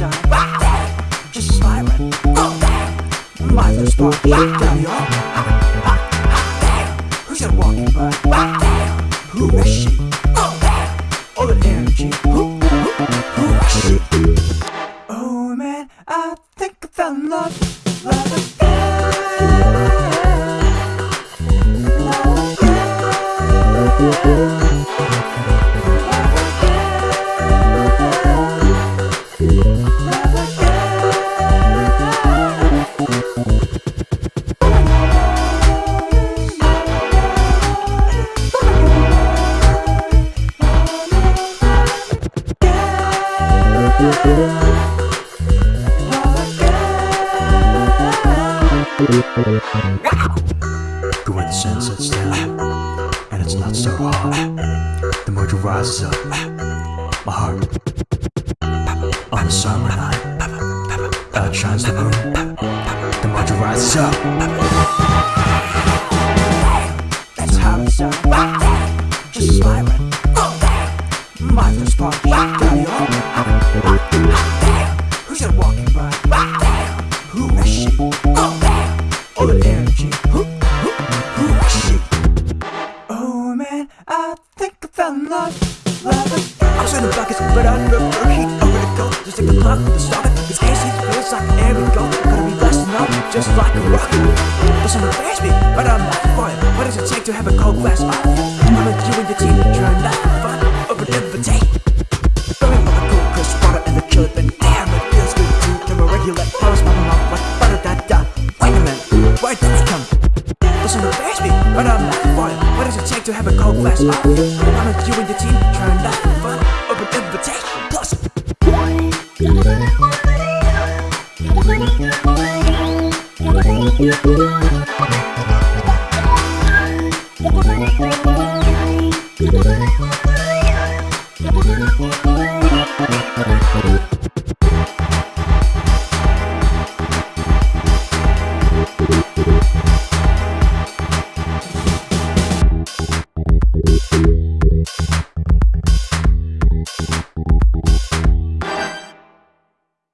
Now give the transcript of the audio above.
homicide. Just a siren. My first spark. Damn, yo. Who's that walking by? Who is she? All that energy. Who, who, who is she? Oh man, I think I found love. Love again. Love again. When the sun sets down and it's not so hot, the mojo rises up. My heart on a summer night uh, outshines the moon. The mojo rises up. That's how it sounds. Just siren. My first spark. Oh man, I think I found love. Love again. I was in the buckets, but I prefer heat over the cold. Just take the clock the stalker. It's AC, feels like air we go. Gotta be blasting up, just like a rocket. Some embarrass me, but I'm not it. What does it take to have a cold glass of I'm with you and your team, trying not to fun the invitation. Doesn't embarrass me, but I'm not for. What does it take to have a cold glass of I'm with you and your team, trying not to fun the invitation. Plus,